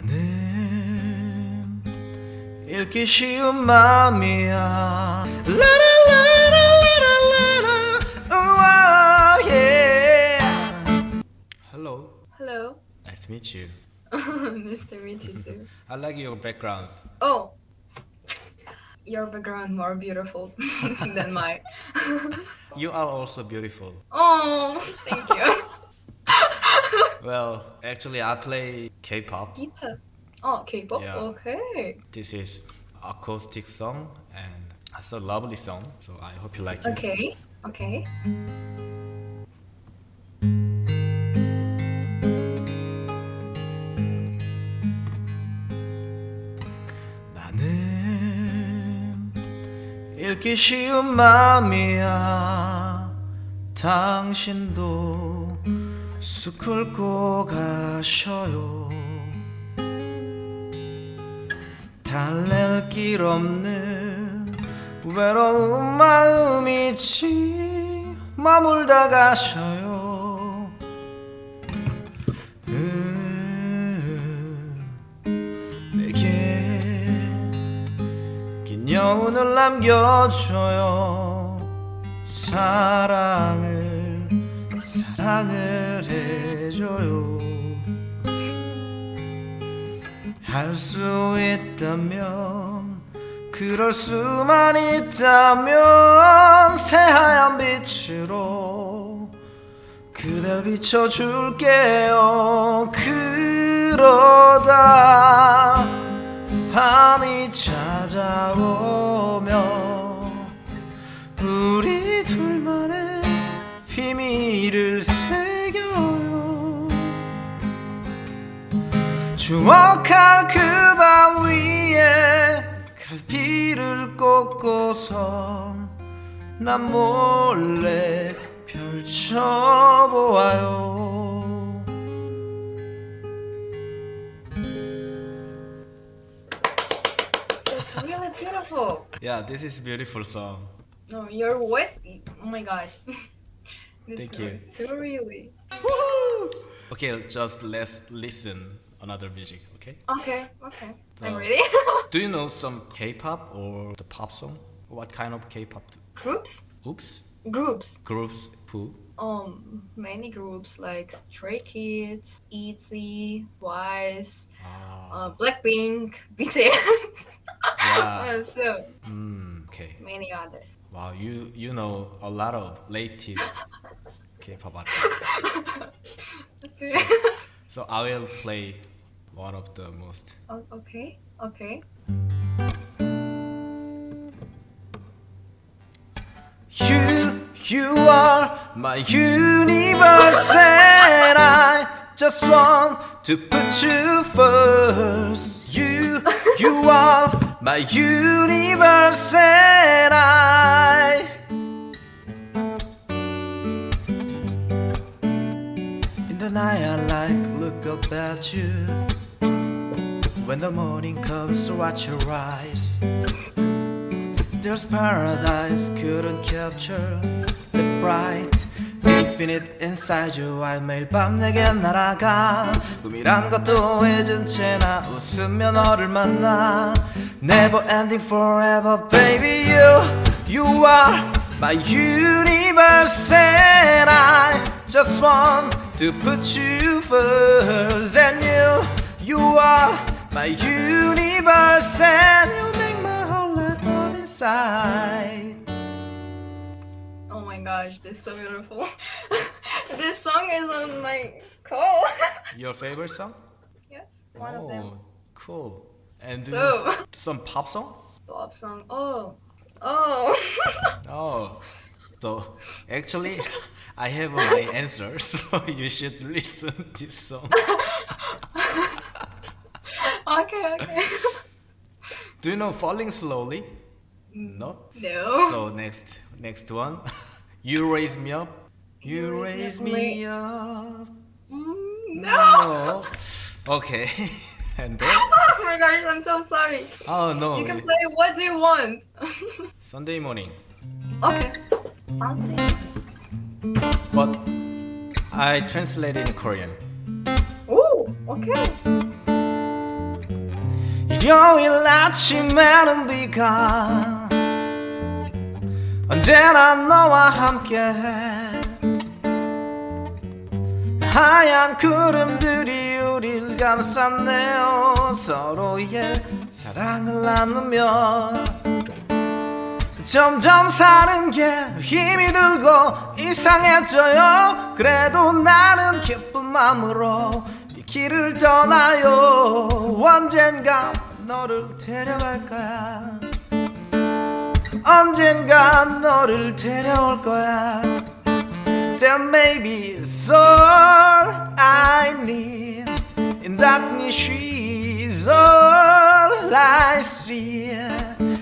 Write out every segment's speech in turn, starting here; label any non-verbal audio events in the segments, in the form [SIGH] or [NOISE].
나는 읽기 쉬운 마음이야 라라라라라라라 우와 yeah Hello Hello. Nice to meet you [LAUGHS] nice to meet you too. I like your background Oh, your background more beautiful [LAUGHS] than mine. You are also beautiful oh, thank you. Well, actually I play K-pop Guitar. Oh, K-pop. Yeah. Okay. This is acoustic song and it's a lovely song so I hope you like it Okay. Okay. 나는 읽기 쉬운 마음이야 당신도 숲을 고 가셔요. 달랠 길 없는 외로운 마음이지 머물다 가셔요. 여운을 남겨줘요. 사랑을 사랑을 할 수 있다면 그럴 수만 있다면 새하얀 빛으로 그댈 비춰줄게요. 그러다 밤이 찾아오며 우리 둘만의 비밀을 새겨요. 추억 갈피를 꽂고선 난 몰래 펼쳐보아요 That's really beautiful. Yeah, this is beautiful song. No, your voice. Oh my gosh. This Thank you. It's really. Okay, just let's listen another music, okay? Okay. Okay. I'm ready. [LAUGHS] Do you know some K-pop or the pop song? What kind of K-pop? groups. Oops, Groups. groups who? Um, many groups like Stray Kids, ETZY, Twice, Ah, uh, Blackpink, BTS. [LAUGHS] yeah. So Mm, okay. many others. Wow, you you know a lot of latest [LAUGHS] K-pop artists. Okay. So I will play one of the most. O- okay. Okay. You, you are my universe, and I just want to put you first. You, you are my universe, and I. In the night, I like look up at you. When the morning comes, to watch your eyes. There's paradise couldn't capture the bright infinite inside you I 매일 밤 내게 날아가 꿈이란 것도 잊은 채나 웃으며 너를 만나 Never ending forever baby you You are my universe and I just want to put you first and you You are my universe and you make my whole life come inside Oh my gosh, this is so beautiful. [LAUGHS] this song is on my call. [LAUGHS] Your favorite song? yes, one of them. Oh, cool. And So- [LAUGHS] some pop song? Pop song. Oh. Oh. Oh, so actually, I have my answer, so you should listen to this song. Okay. [LAUGHS] Do you know "Falling Slowly"? No. no. So next, next one, [LAUGHS] you raise me up. You raise me up. Mm, no. No. [LAUGHS] Okay. and then, Oh my gosh, I'm so sorry. oh no, You can play what do you want? Sunday morning. okay. Something. But I translate in Korean. Oh, okay. 일요일 아침에는 비가 언제나 너와 함께해 하얀 구름들이 우릴 감쌌네요. 서로의 사랑을 나누며 점점 사는 게 힘이 들고 이상해져요. 그래도 나는 기쁜 마음으로 이 길을 떠나요. 언젠가 너를 데려갈 거야 언젠가 너를 데려올 거야 That maybe is all I need In darkness she's all I see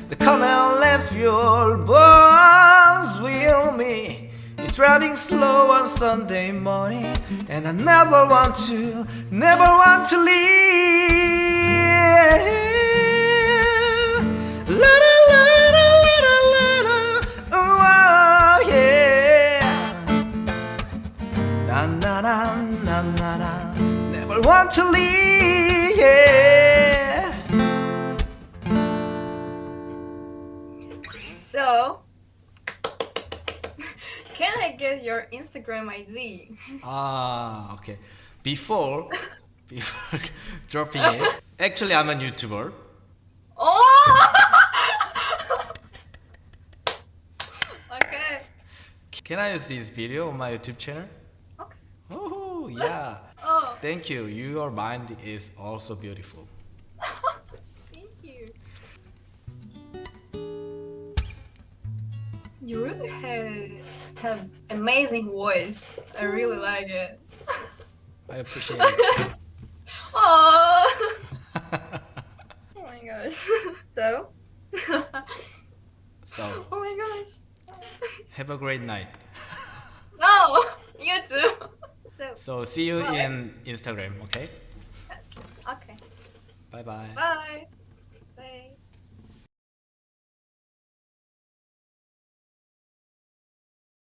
The come and let your bones with me You're driving slow on Sunday morning And I never want to, never want to leave Yeah. So, can I get your Instagram ID? Ah, okay. Before, [LAUGHS] before [LAUGHS] dropping it, actually I'm a YouTuber. Oh! [LAUGHS] okay. Can I use this video on my YouTube channel? Okay. Oh, yeah. Thank you. Your mind is also beautiful. [LAUGHS] thank you. You really have have amazing voice. I really like it. I appreciate it. [LAUGHS] Oh. [LAUGHS] oh my gosh. So. so, oh my gosh. have a great night. No, you too. So, see you in Instagram, okay? yes. okay. Bye bye. Bye.